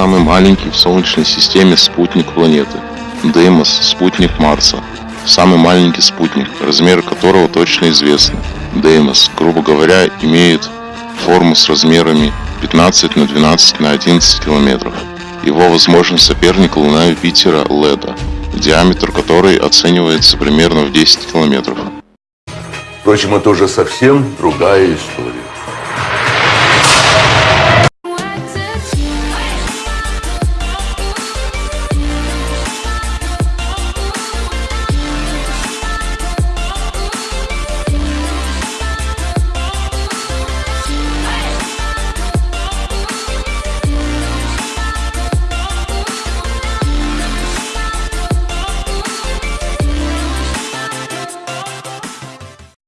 самый маленький в Солнечной системе спутник планеты. Деймос – спутник Марса. Самый маленький спутник, размеры которого точно известны. Деймос, грубо говоря, имеет форму с размерами 15 на 12 на 11 километров. Его возможный соперник Луна Юпитера Леда, диаметр которой оценивается примерно в 10 километров. Впрочем, это уже совсем другая история.